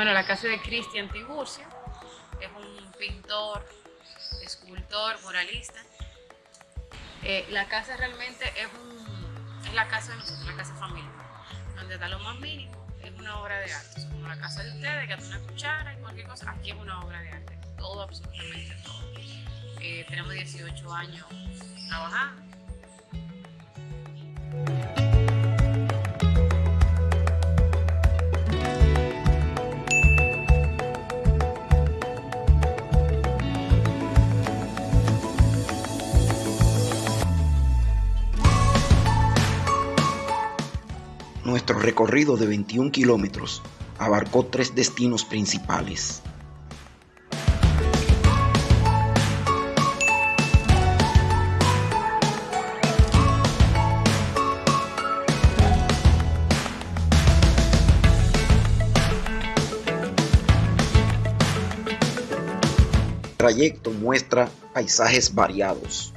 Bueno, la casa de Cristian Tiburcio, es un pintor, escultor, muralista. Eh, la casa realmente es, un, es la casa de nosotros, la casa familiar, donde da lo más mínimo, es una obra de arte. Como la casa de ustedes, que una cuchara y cualquier cosa, aquí es una obra de arte, todo, absolutamente todo. Eh, tenemos 18 años trabajando Nuestro recorrido de 21 kilómetros abarcó tres destinos principales. El trayecto muestra paisajes variados,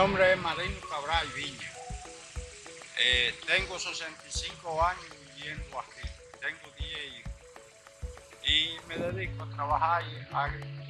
nombre es Marino Cabral Viña. Eh, tengo 65 años viviendo aquí. Tengo 10 hijos. Y me dedico a trabajar en agricultura.